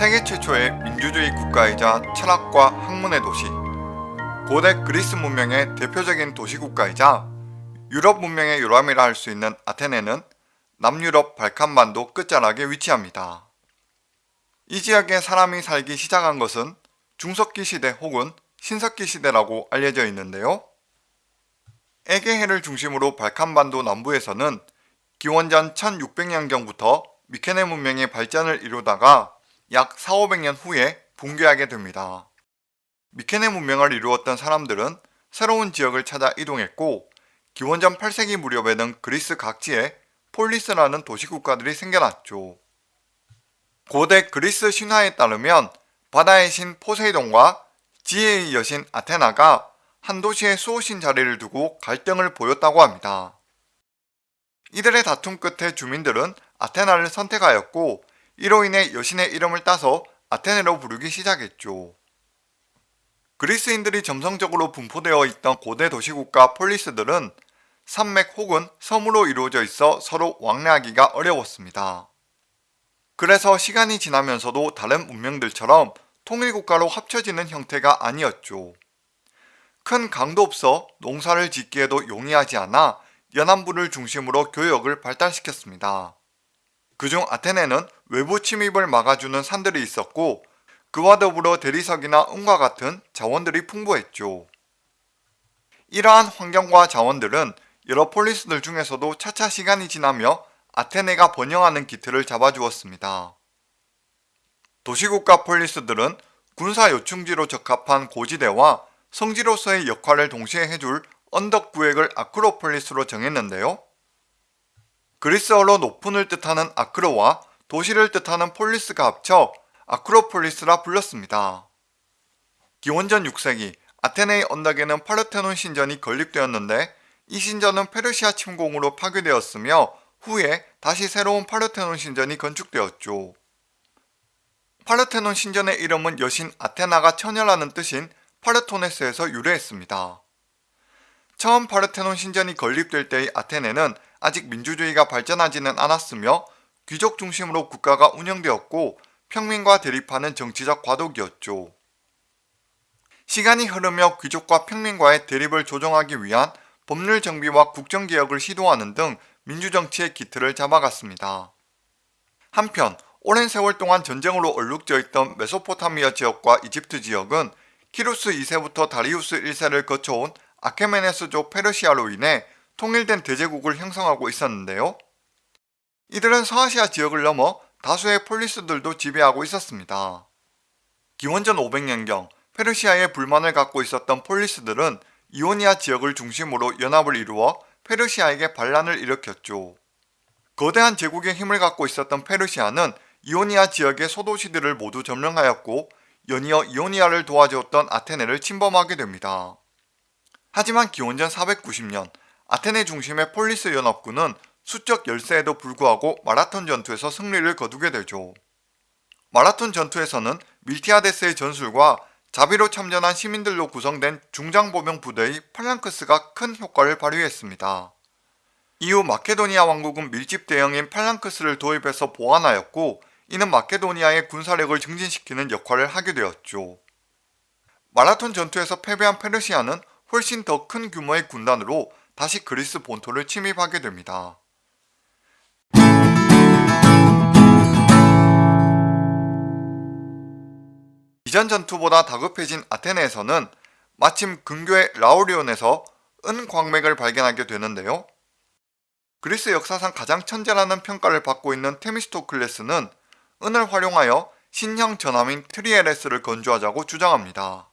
세계 최초의 민주주의 국가이자 철학과 학문의 도시 고대 그리스 문명의 대표적인 도시국가이자 유럽 문명의 요람이라 할 수 있는 아테네는 남유럽 발칸반도 끝자락에 위치합니다. 이 지역에 사람이 살기 시작한 것은 중석기 시대 혹은 신석기 시대라고 알려져 있는데요. 에게해를 중심으로 발칸반도 남부에서는 기원전 1600년경부터 미케네 문명의 발전을 이루다가 약 4, 500년 후에 붕괴하게 됩니다. 미케네 문명을 이루었던 사람들은 새로운 지역을 찾아 이동했고 기원전 8세기 무렵에는 그리스 각지에 폴리스라는 도시국가들이 생겨났죠. 고대 그리스 신화에 따르면 바다의 신 포세이돈과 지혜의 여신 아테나가 한 도시에 수호신 자리를 두고 갈등을 보였다고 합니다. 이들의 다툼 끝에 주민들은 아테나를 선택하였고 이로 인해 여신의 이름을 따서 아테네로 부르기 시작했죠. 그리스인들이 점성적으로 분포되어 있던 고대 도시국가 폴리스들은 산맥 혹은 섬으로 이루어져 있어 서로 왕래하기가 어려웠습니다. 그래서 시간이 지나면서도 다른 문명들처럼 통일국가로 합쳐지는 형태가 아니었죠. 큰 강도 없어 농사를 짓기에도 용이하지 않아 연안부를 중심으로 교역을 발달시켰습니다. 그중 아테네는 외부 침입을 막아주는 산들이 있었고 그와 더불어 대리석이나 은과 같은 자원들이 풍부했죠. 이러한 환경과 자원들은 여러 폴리스들 중에서도 차차 시간이 지나며 아테네가 번영하는 기틀을 잡아주었습니다. 도시국가 폴리스들은 군사 요충지로 적합한 고지대와 성지로서의 역할을 동시에 해줄 언덕 구획을 아크로폴리스로 정했는데요. 그리스어로 높은을 뜻하는 아크로와 도시를 뜻하는 폴리스가 합쳐 아크로폴리스라 불렀습니다. 기원전 6세기 아테네의 언덕에는 파르테논 신전이 건립되었는데 이 신전은 페르시아 침공으로 파괴되었으며 후에 다시 새로운 파르테논 신전이 건축되었죠. 파르테논 신전의 이름은 여신 아테나가 처녀라는 뜻인 파르토네스에서 유래했습니다. 처음 파르테논 신전이 건립될 때의 아테네는 아직 민주주의가 발전하지는 않았으며 귀족 중심으로 국가가 운영되었고 평민과 대립하는 정치적 과도기였죠. 시간이 흐르며 귀족과 평민과의 대립을 조정하기 위한 법률 정비와 국정개혁을 시도하는 등 민주정치의 기틀을 잡아갔습니다. 한편 오랜 세월 동안 전쟁으로 얼룩져 있던 메소포타미아 지역과 이집트 지역은 키루스 2세부터 다리우스 1세를 거쳐온 아케메네스조 페르시아로 인해 통일된 대제국을 형성하고 있었는데요. 이들은 서아시아 지역을 넘어 다수의 폴리스들도 지배하고 있었습니다. 기원전 500년경 페르시아에 불만을 갖고 있었던 폴리스들은 이오니아 지역을 중심으로 연합을 이루어 페르시아에게 반란을 일으켰죠. 거대한 제국의 힘을 갖고 있었던 페르시아는 이오니아 지역의 소도시들을 모두 점령하였고 연이어 이오니아를 도와주었던 아테네를 침범하게 됩니다. 하지만 기원전 490년 아테네 중심의 폴리스 연합군은 수적 열세에도 불구하고 마라톤 전투에서 승리를 거두게 되죠. 마라톤 전투에서는 밀티아데스의 전술과 자비로 참전한 시민들로 구성된 중장보병 부대의 팔랑크스가 큰 효과를 발휘했습니다. 이후 마케도니아 왕국은 밀집 대형인 팔랑크스를 도입해서 보완하였고 이는 마케도니아의 군사력을 증진시키는 역할을 하게 되었죠. 마라톤 전투에서 패배한 페르시아는 훨씬 더 큰 규모의 군단으로 다시 그리스 본토를 침입하게 됩니다. 이전 전투보다 다급해진 아테네에서는 마침 근교의 라우리온에서 은광맥을 발견하게 되는데요. 그리스 역사상 가장 천재라는 평가를 받고 있는 테미스토클레스는 은을 활용하여 신형 전함인 트리에레스를 건조하자고 주장합니다.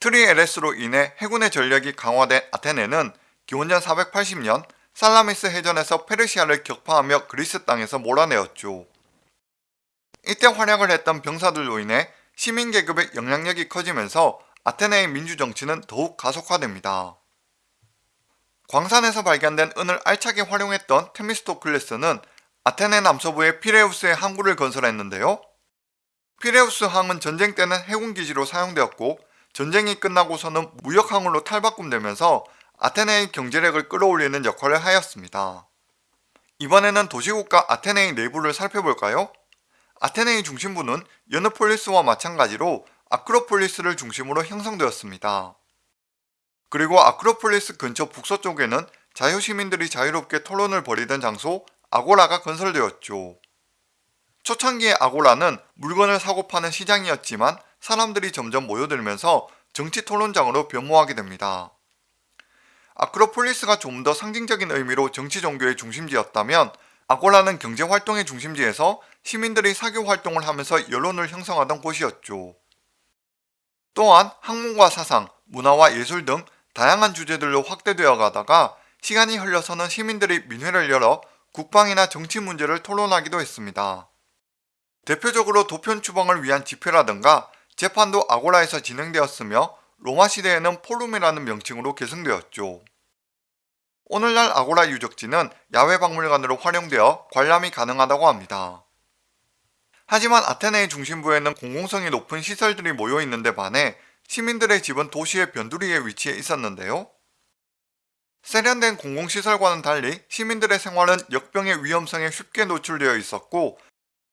트리에레스로 인해 해군의 전력이 강화된 아테네는 기원전 480년 살라미스 해전에서 페르시아를 격파하며 그리스 땅에서 몰아내었죠. 이때 활약을 했던 병사들로 인해 시민계급의 영향력이 커지면서 아테네의 민주정치는 더욱 가속화됩니다. 광산에서 발견된 은을 알차게 활용했던 테미스토클레스는 아테네 남서부의 피레우스의 항구를 건설했는데요. 피레우스 항은 전쟁 때는 해군기지로 사용되었고 전쟁이 끝나고서는 무역항으로 탈바꿈되면서 아테네의 경제력을 끌어올리는 역할을 하였습니다. 이번에는 도시국가 아테네의 내부를 살펴볼까요? 아테네의 중심부는 여너폴리스와 마찬가지로 아크로폴리스를 중심으로 형성되었습니다. 그리고 아크로폴리스 근처 북서쪽에는 자유시민들이 자유롭게 토론을 벌이던 장소 아고라가 건설되었죠. 초창기의 아고라는 물건을 사고 파는 시장이었지만 사람들이 점점 모여들면서 정치 토론장으로 변모하게 됩니다. 아크로폴리스가 좀 더 상징적인 의미로 정치 종교의 중심지였다면 아고라는 경제 활동의 중심지에서 시민들이 사교 활동을 하면서 여론을 형성하던 곳이었죠. 또한 학문과 사상, 문화와 예술 등 다양한 주제들로 확대되어 가다가 시간이 흘러서는 시민들이 민회를 열어 국방이나 정치 문제를 토론하기도 했습니다. 대표적으로 도편 추방을 위한 집회라든가 재판도 아고라에서 진행되었으며 로마 시대에는 폴룸이라는 명칭으로 계승되었죠. 오늘날 아고라 유적지는 야외 박물관으로 활용되어 관람이 가능하다고 합니다. 하지만 아테네의 중심부에는 공공성이 높은 시설들이 모여 있는 데 반해 시민들의 집은 도시의 변두리에 위치해 있었는데요. 세련된 공공시설과는 달리 시민들의 생활은 역병의 위험성에 쉽게 노출되어 있었고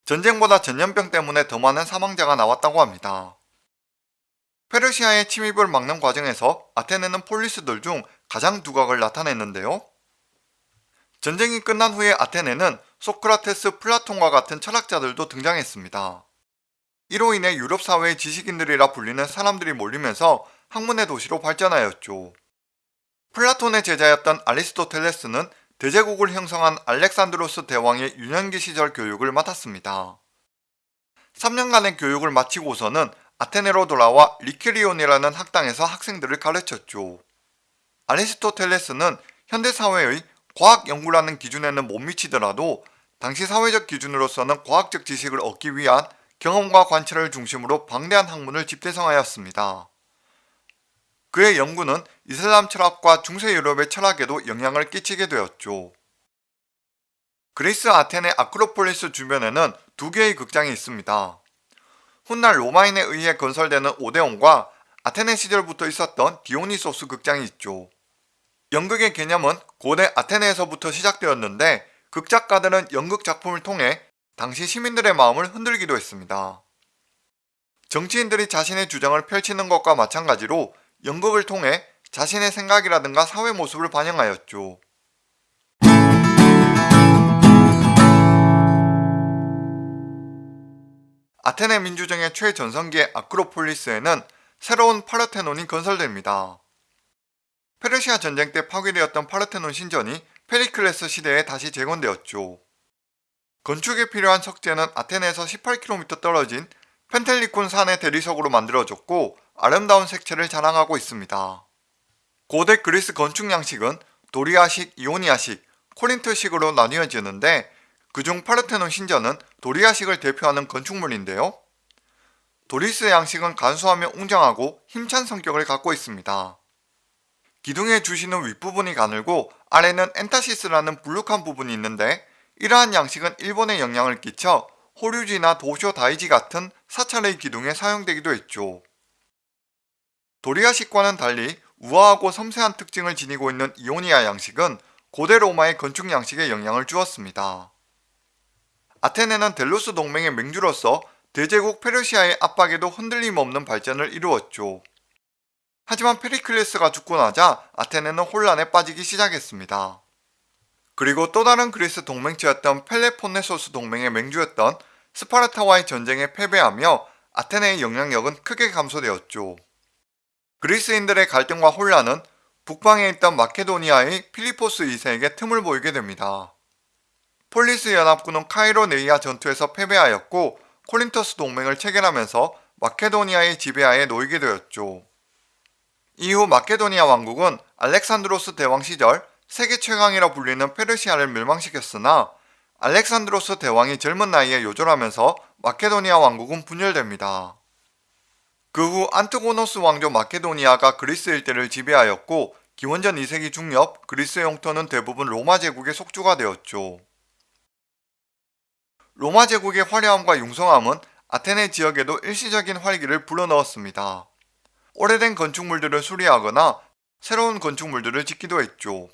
전쟁보다 전염병 때문에 더 많은 사망자가 나왔다고 합니다. 페르시아의 침입을 막는 과정에서 아테네는 폴리스들 중 가장 두각을 나타냈는데요. 전쟁이 끝난 후에 아테네는 소크라테스, 플라톤과 같은 철학자들도 등장했습니다. 이로 인해 유럽 사회의 지식인들이라 불리는 사람들이 몰리면서 학문의 도시로 발전하였죠. 플라톤의 제자였던 아리스토텔레스는 대제국을 형성한 알렉산드로스 대왕의 유년기 시절 교육을 맡았습니다. 3년간의 교육을 마치고서는 아테네로 돌아와 리케리온이라는 학당에서 학생들을 가르쳤죠. 아리스토텔레스는 현대사회의 과학 연구라는 기준에는 못 미치더라도 당시 사회적 기준으로서는 과학적 지식을 얻기 위한 경험과 관찰을 중심으로 방대한 학문을 집대성하였습니다. 그의 연구는 이슬람 철학과 중세 유럽의 철학에도 영향을 끼치게 되었죠. 그리스 아테네 아크로폴리스 주변에는 두 개의 극장이 있습니다. 훗날 로마인에 의해 건설되는 오데온과 아테네 시절부터 있었던 디오니소스 극장이 있죠. 연극의 개념은 고대 아테네에서부터 시작되었는데 극작가들은 연극 작품을 통해 당시 시민들의 마음을 흔들기도 했습니다. 정치인들이 자신의 주장을 펼치는 것과 마찬가지로 연극을 통해 자신의 생각이라든가 사회 모습을 반영하였죠. 아테네 민주정의 최전성기의 아크로폴리스에는 새로운 파르테논이 건설됩니다. 페르시아 전쟁 때 파괴되었던 파르테논 신전이 페리클레스 시대에 다시 재건되었죠. 건축에 필요한 석재는 아테네에서 18km 떨어진 펜텔리콘 산의 대리석으로 만들어졌고 아름다운 색채를 자랑하고 있습니다. 고대 그리스 건축 양식은 도리아식, 이오니아식, 코린트식으로 나뉘어지는데 그중 파르테논 신전은 도리아식을 대표하는 건축물인데요. 도리스 양식은 간소하며 웅장하고 힘찬 성격을 갖고 있습니다. 기둥의 주신은 윗부분이 가늘고 아래는 엔타시스라는 불룩한 부분이 있는데 이러한 양식은 일본에 영향을 끼쳐 호류지나 도쇼다이지 같은 사찰의 기둥에 사용되기도 했죠. 도리아식과는 달리 우아하고 섬세한 특징을 지니고 있는 이오니아 양식은 고대 로마의 건축 양식에 영향을 주었습니다. 아테네는 델로스 동맹의 맹주로서 대제국 페르시아의 압박에도 흔들림 없는 발전을 이루었죠. 하지만 페리클레스가 죽고 나자 아테네는 혼란에 빠지기 시작했습니다. 그리고 또 다른 그리스 동맹체였던 펠로폰네소스 동맹의 맹주였던 스파르타와의 전쟁에 패배하며 아테네의 영향력은 크게 감소되었죠. 그리스인들의 갈등과 혼란은 북방에 있던 마케도니아의 필리포스 2세에게 틈을 보이게 됩니다. 폴리스 연합군은 카이로네이아 전투에서 패배하였고 코린토스 동맹을 체결하면서 마케도니아의 지배하에 놓이게 되었죠. 이후 마케도니아 왕국은 알렉산드로스 대왕 시절 세계 최강이라 불리는 페르시아를 멸망시켰으나 알렉산드로스 대왕이 젊은 나이에 요절하면서 마케도니아 왕국은 분열됩니다. 그 후 안트고노스 왕조 마케도니아가 그리스 일대를 지배하였고 기원전 2세기 중엽 그리스 영토는 대부분 로마 제국의 속주가 되었죠. 로마 제국의 화려함과 융성함은 아테네 지역에도 일시적인 활기를 불어넣었습니다. 오래된 건축물들을 수리하거나 새로운 건축물들을 짓기도 했죠.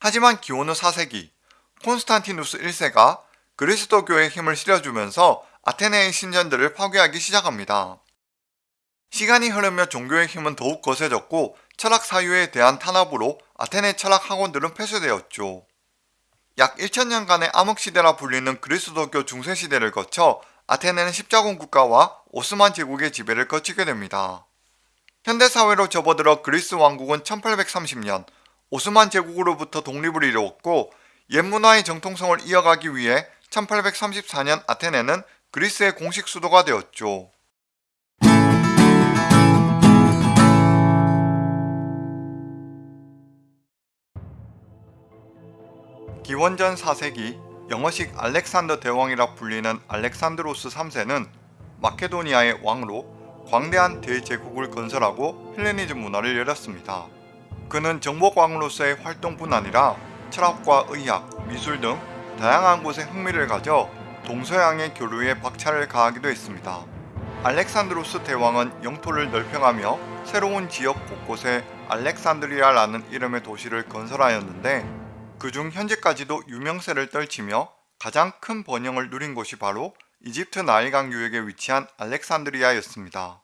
하지만 기원 후 4세기 콘스탄티누스 1세가 그리스도교에 힘을 실어주면서 아테네의 신전들을 파괴하기 시작합니다. 시간이 흐르며 종교의 힘은 더욱 거세졌고 철학 사유에 대한 탄압으로 아테네 철학 학원들은 폐쇄되었죠. 약 1000년간의 암흑시대라 불리는 그리스도교 중세시대를 거쳐 아테네는 십자군 국가와 오스만 제국의 지배를 거치게 됩니다. 현대사회로 접어들어 그리스 왕국은 1830년 오스만 제국으로부터 독립을 이루었고 옛 문화의 정통성을 이어가기 위해 1834년 아테네는 그리스의 공식 수도가 되었죠. 기원전 4세기 영어식 알렉산더 대왕이라 불리는 알렉산드로스 3세는 마케도니아의 왕으로 광대한 대제국을 건설하고 헬레니즘 문화를 열었습니다. 그는 정복왕으로서의 활동뿐 아니라 철학과 의학, 미술 등 다양한 곳에 흥미를 가져 동서양의 교류에 박차를 가하기도 했습니다. 알렉산드로스 대왕은 영토를 넓혀가며 새로운 지역 곳곳에 알렉산드리아라는 이름의 도시를 건설하였는데 그중 현재까지도 유명세를 떨치며 가장 큰 번영을 누린 곳이 바로 이집트 나일강 유역에 위치한 알렉산드리아였습니다.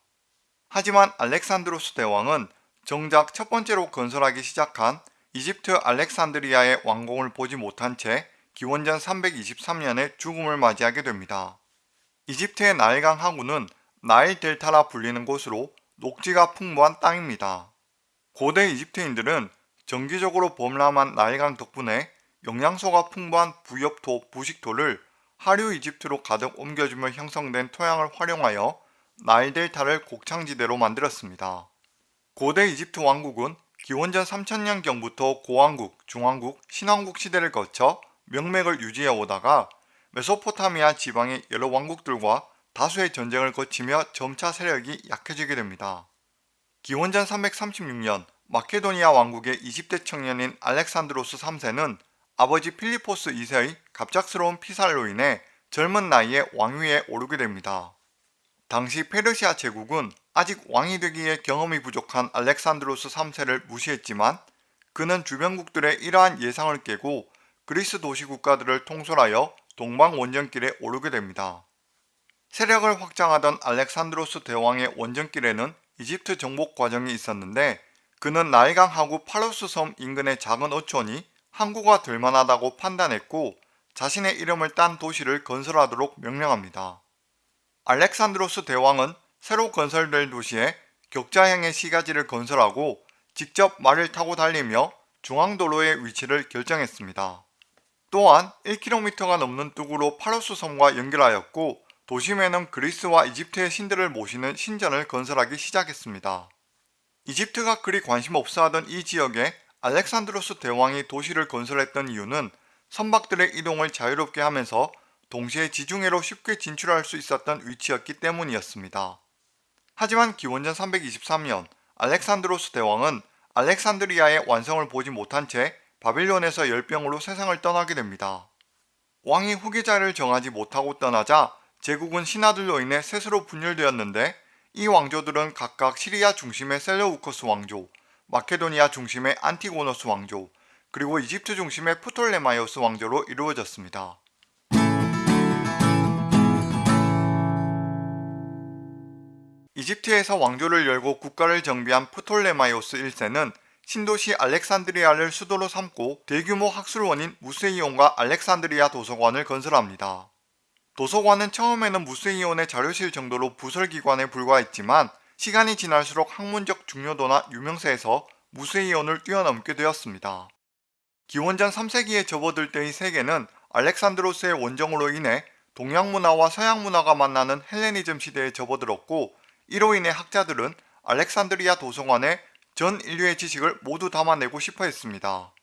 하지만 알렉산드로스 대왕은 정작 첫 번째로 건설하기 시작한 이집트 알렉산드리아의 왕궁을 보지 못한 채 기원전 323년에 죽음을 맞이하게 됩니다. 이집트의 나일강 하구는 나일 델타라 불리는 곳으로 녹지가 풍부한 땅입니다. 고대 이집트인들은 정기적으로 범람한 나일강 덕분에 영양소가 풍부한 부엽토, 부식토를 하류 이집트로 가득 옮겨주며 형성된 토양을 활용하여 나일 델타를 곡창지대로 만들었습니다. 고대 이집트 왕국은 기원전 3000년경부터 고왕국, 중왕국, 신왕국 시대를 거쳐 명맥을 유지해 오다가 메소포타미아 지방의 여러 왕국들과 다수의 전쟁을 거치며 점차 세력이 약해지게 됩니다. 기원전 336년 마케도니아 왕국의 20대 청년인 알렉산드로스 3세는 아버지 필리포스 2세의 갑작스러운 피살로 인해 젊은 나이에 왕위에 오르게 됩니다. 당시 페르시아 제국은 아직 왕이 되기에 경험이 부족한 알렉산드로스 3세를 무시했지만 그는 주변국들의 이러한 예상을 깨고 그리스 도시 국가들을 통솔하여 동방 원정길에 오르게 됩니다. 세력을 확장하던 알렉산드로스 대왕의 원정길에는 이집트 정복 과정이 있었는데 그는 나일강 하구 파로스 섬 인근의 작은 어촌이 항구가 될 만하다고 판단했고 자신의 이름을 딴 도시를 건설하도록 명령합니다. 알렉산드로스 대왕은 새로 건설될 도시에 격자형의 시가지를 건설하고 직접 말을 타고 달리며 중앙도로의 위치를 결정했습니다. 또한 1km가 넘는 뚝으로 파로스 섬과 연결하였고 도심에는 그리스와 이집트의 신들을 모시는 신전을 건설하기 시작했습니다. 이집트가 그리 관심 없어 하던 이 지역에 알렉산드로스 대왕이 도시를 건설했던 이유는 선박들의 이동을 자유롭게 하면서 동시에 지중해로 쉽게 진출할 수 있었던 위치였기 때문이었습니다. 하지만 기원전 323년 알렉산드로스 대왕은 알렉산드리아의 완성을 보지 못한 채 바빌론에서 열병으로 세상을 떠나게 됩니다. 왕이 후계자를 정하지 못하고 떠나자 제국은 신하들로 인해 셋으로 분열되었는데 이 왕조들은 각각 시리아 중심의 셀레우코스 왕조, 마케도니아 중심의 안티고노스 왕조, 그리고 이집트 중심의 프톨레마이오스 왕조로 이루어졌습니다. 이집트에서 왕조를 열고 국가를 정비한 프톨레마이오스 1세는 신도시 알렉산드리아를 수도로 삼고 대규모 학술원인 무세이온과 알렉산드리아 도서관을 건설합니다. 도서관은 처음에는 무세이온의 자료실 정도로 부설기관에 불과했지만 시간이 지날수록 학문적 중요도나 유명세에서 무세이온을 뛰어넘게 되었습니다. 기원전 3세기에 접어들 때의 세계는 알렉산드로스의 원정으로 인해 동양 문화와 서양 문화가 만나는 헬레니즘 시대에 접어들었고 이로 인해 학자들은 알렉산드리아 도서관에 전 인류의 지식을 모두 담아내고 싶어 했습니다.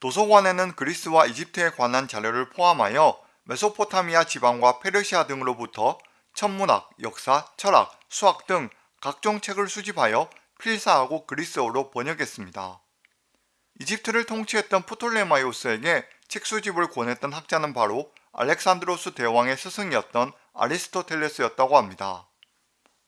도서관에는 그리스와 이집트에 관한 자료를 포함하여 메소포타미아 지방과 페르시아 등으로부터 천문학, 역사, 철학, 수학 등 각종 책을 수집하여 필사하고 그리스어로 번역했습니다. 이집트를 통치했던 프톨레마이오스에게 책 수집을 권했던 학자는 바로 알렉산드로스 대왕의 스승이었던 아리스토텔레스였다고 합니다.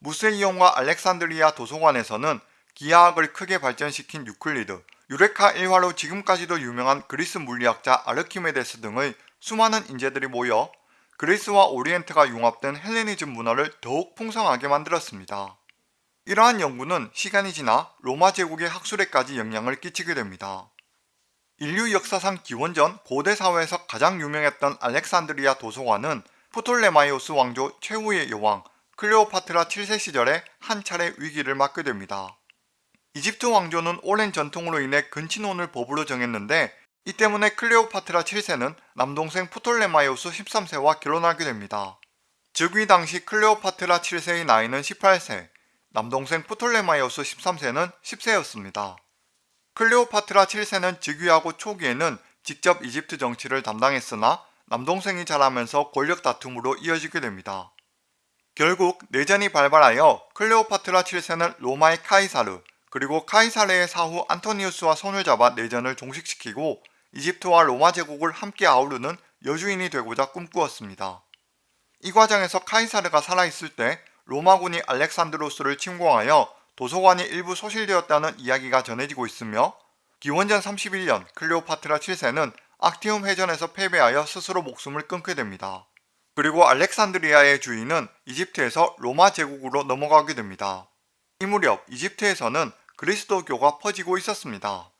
무세이온과 알렉산드리아 도서관에서는 기하학을 크게 발전시킨 유클리드, 유레카 일화로 지금까지도 유명한 그리스 물리학자 아르키메데스 등의 수많은 인재들이 모여 그리스와 오리엔트가 융합된 헬레니즘 문화를 더욱 풍성하게 만들었습니다. 이러한 연구는 시간이 지나 로마 제국의 학술에까지 영향을 끼치게 됩니다. 인류 역사상 기원전 고대 사회에서 가장 유명했던 알렉산드리아 도서관은 프톨레마이오스 왕조 최후의 여왕 클레오파트라 7세 시절에 한 차례 위기를 맞게 됩니다. 이집트 왕조는 오랜 전통으로 인해 근친혼을 법으로 정했는데 이 때문에 클레오파트라 7세는 남동생 프톨레마이오스 13세와 결혼하게 됩니다. 즉위 당시 클레오파트라 7세의 나이는 18세, 남동생 프톨레마이오스 13세는 10세였습니다. 클레오파트라 7세는 즉위하고 초기에는 직접 이집트 정치를 담당했으나 남동생이 자라면서 권력 다툼으로 이어지게 됩니다. 결국 내전이 발발하여 클레오파트라 7세는 로마의 카이사르 그리고 카이사르의 사후 안토니우스와 손을 잡아 내전을 종식시키고 이집트와 로마 제국을 함께 아우르는 여주인이 되고자 꿈꾸었습니다. 이 과정에서 카이사르가 살아있을 때 로마군이 알렉산드로스를 침공하여 도서관이 일부 소실되었다는 이야기가 전해지고 있으며 기원전 31년 클레오파트라 7세는 악티움 회전에서 패배하여 스스로 목숨을 끊게 됩니다. 그리고 알렉산드리아의 주인은 이집트에서 로마 제국으로 넘어가게 됩니다. 이 무렵 이집트에서는 그리스도교가 퍼지고 있었습니다.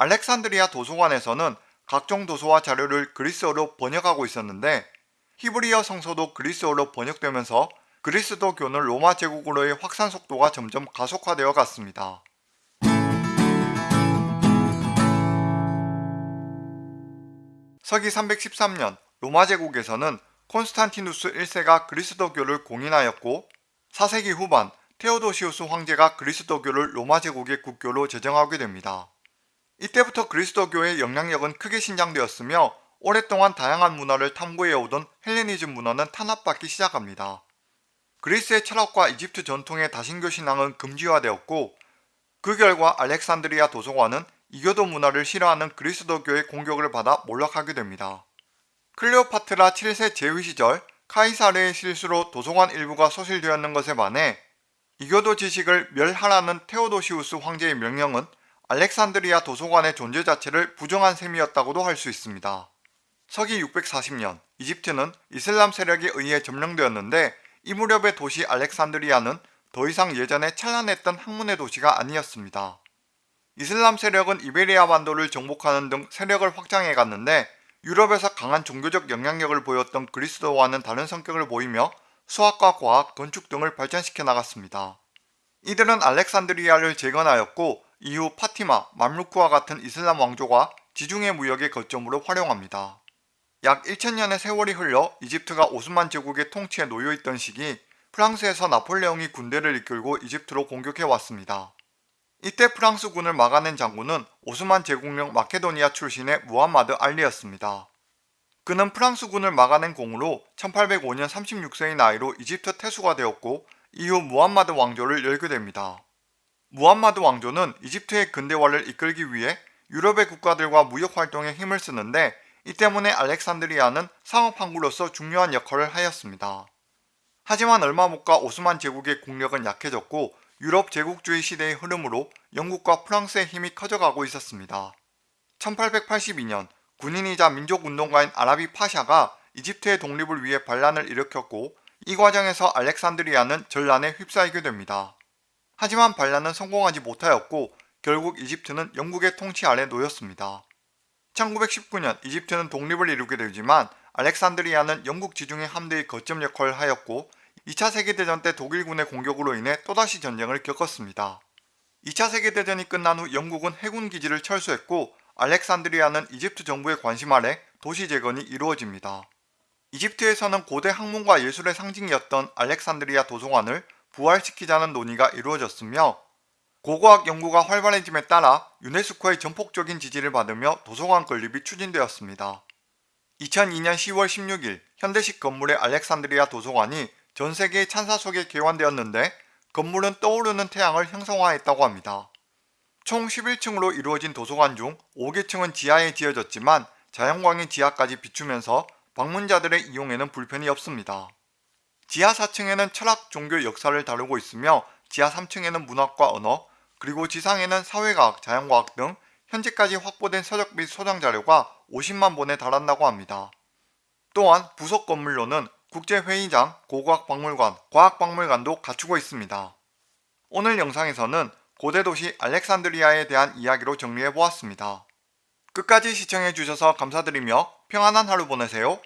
알렉산드리아 도서관에서는 각종 도서와 자료를 그리스어로 번역하고 있었는데 히브리어 성서도 그리스어로 번역되면서 그리스도교는 로마 제국으로의 확산 속도가 점점 가속화되어 갔습니다. 서기 313년 로마 제국에서는 콘스탄티누스 1세가 그리스도교를 공인하였고 4세기 후반 테오도시우스 황제가 그리스도교를 로마 제국의 국교로 제정하게 됩니다. 이때부터 그리스도교의 영향력은 크게 신장되었으며 오랫동안 다양한 문화를 탐구해오던 헬레니즘 문화는 탄압받기 시작합니다. 그리스의 철학과 이집트 전통의 다신교 신앙은 금지화되었고 그 결과 알렉산드리아 도서관은 이교도 문화를 싫어하는 그리스도교의 공격을 받아 몰락하게 됩니다. 클레오파트라 7세 제위 시절 카이사르의 실수로 도서관 일부가 소실되었는 것에 반해 이교도 지식을 멸하라는 테오도시우스 황제의 명령은 알렉산드리아 도서관의 존재 자체를 부정한 셈이었다고도 할 수 있습니다. 서기 640년 이집트는 이슬람 세력에 의해 점령되었는데 이 무렵의 도시 알렉산드리아는 더 이상 예전에 찬란했던 학문의 도시가 아니었습니다. 이슬람 세력은 이베리아 반도를 정복하는 등 세력을 확장해 갔는데 유럽에서 강한 종교적 영향력을 보였던 그리스도와는 다른 성격을 보이며 수학과 과학, 건축 등을 발전시켜 나갔습니다. 이들은 알렉산드리아를 재건하였고 이후 파티마, 맘루크와 같은 이슬람 왕조가 지중해 무역의 거점으로 활용합니다. 약 1000년의 세월이 흘러 이집트가 오스만 제국의 통치에 놓여있던 시기 프랑스에서 나폴레옹이 군대를 이끌고 이집트로 공격해왔습니다. 이때 프랑스군을 막아낸 장군은 오스만 제국령 마케도니아 출신의 무함마드 알리였습니다. 그는 프랑스군을 막아낸 공으로 1805년 36세의 나이로 이집트 태수가 되었고 이후 무함마드 왕조를 열게 됩니다. 무함마드 왕조는 이집트의 근대화를 이끌기 위해 유럽의 국가들과 무역 활동에 힘을 쓰는데 이 때문에 알렉산드리아는 상업항구로서 중요한 역할을 하였습니다. 하지만 얼마 못 가 오스만 제국의 국력은 약해졌고 유럽 제국주의 시대의 흐름으로 영국과 프랑스의 힘이 커져가고 있었습니다. 1882년 군인이자 민족운동가인 아라비 파샤가 이집트의 독립을 위해 반란을 일으켰고 이 과정에서 알렉산드리아는 전란에 휩싸이게 됩니다. 하지만 반란은 성공하지 못하였고 결국 이집트는 영국의 통치 아래 놓였습니다. 1919년 이집트는 독립을 이루게 되지만 알렉산드리아는 영국 지중해 함대의 거점 역할을 하였고 2차 세계대전 때 독일군의 공격으로 인해 또다시 전쟁을 겪었습니다. 2차 세계대전이 끝난 후 영국은 해군 기지를 철수했고 알렉산드리아는 이집트 정부의 관심 아래 도시 재건이 이루어집니다. 이집트에서는 고대 학문과 예술의 상징이었던 알렉산드리아 도서관을 부활시키자는 논의가 이루어졌으며 고고학 연구가 활발해짐에 따라 유네스코의 전폭적인 지지를 받으며 도서관 건립이 추진되었습니다. 2002년 10월 16일 현대식 건물의 알렉산드리아 도서관이 전 세계의 찬사 속에 개관되었는데 건물은 떠오르는 태양을 형성화했다고 합니다. 총 11층으로 이루어진 도서관 중 5개층은 지하에 지어졌지만 자연광이 지하까지 비추면서 방문자들의 이용에는 불편이 없습니다. 지하 4층에는 철학, 종교, 역사를 다루고 있으며 지하 3층에는 문학과 언어, 그리고 지상에는 사회과학, 자연과학 등 현재까지 확보된 서적 및 소장 자료가 50만 본에 달한다고 합니다. 또한 부속 건물로는 국제회의장, 고고학박물관, 과학박물관도 갖추고 있습니다. 오늘 영상에서는 고대 도시 알렉산드리아에 대한 이야기로 정리해보았습니다. 끝까지 시청해주셔서 감사드리며 평안한 하루 보내세요.